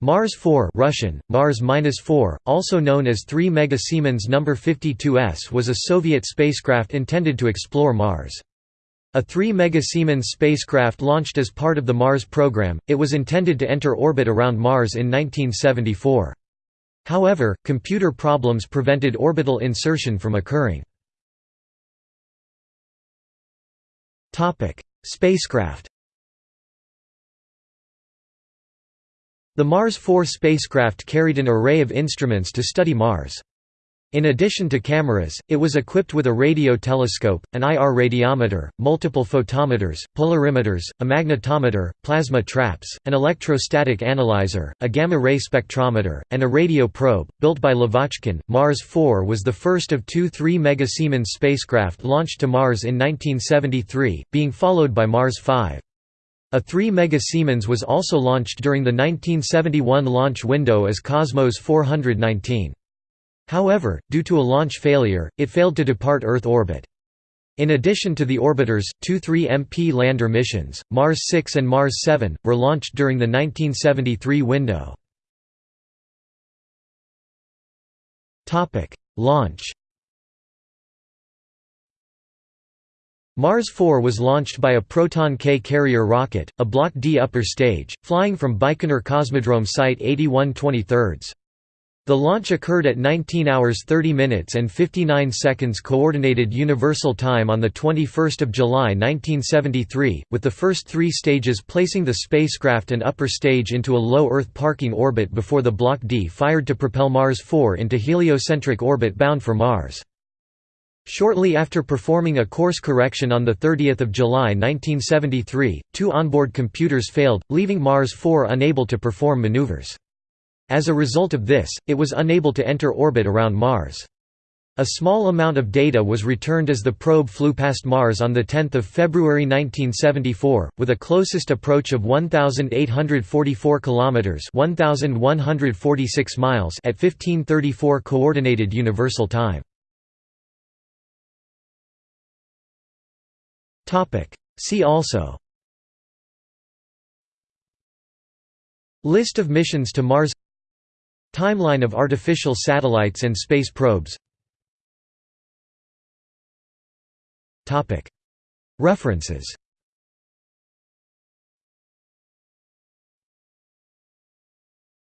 Mars 4 Russian, Mars-4, also known as 3 Mega Siemens No. 52S was a Soviet spacecraft intended to explore Mars. A 3 Mega Siemens spacecraft launched as part of the Mars program, it was intended to enter orbit around Mars in 1974. However, computer problems prevented orbital insertion from occurring. Spacecraft The Mars 4 spacecraft carried an array of instruments to study Mars. In addition to cameras, it was equipped with a radio telescope, an IR radiometer, multiple photometers, polarimeters, a magnetometer, plasma traps, an electrostatic analyzer, a gamma-ray spectrometer, and a radio probe. Built by Lavochkin, Mars 4 was the first of two 3 Mega Siemens spacecraft launched to Mars in 1973, being followed by Mars 5. A 3 Mega Siemens was also launched during the 1971 launch window as Cosmos 419. However, due to a launch failure, it failed to depart Earth orbit. In addition to the orbiters, two 3MP lander missions, Mars 6 and Mars 7, were launched during the 1973 window. Launch Mars 4 was launched by a Proton K carrier rocket, a Block D upper stage, flying from Baikonur Cosmodrome Site 81 23 The launch occurred at 19 hours 30 minutes and 59 seconds Coordinated Universal Time on 21 July 1973, with the first three stages placing the spacecraft and upper stage into a low Earth parking orbit before the Block D fired to propel Mars 4 into heliocentric orbit bound for Mars. Shortly after performing a course correction on 30 July 1973, two onboard computers failed, leaving Mars 4 unable to perform maneuvers. As a result of this, it was unable to enter orbit around Mars. A small amount of data was returned as the probe flew past Mars on 10 February 1974, with a closest approach of 1,844 km 1,146 miles at 1534 Coordinated Universal Time. See also. List of missions to Mars. Timeline of artificial satellites and space probes. References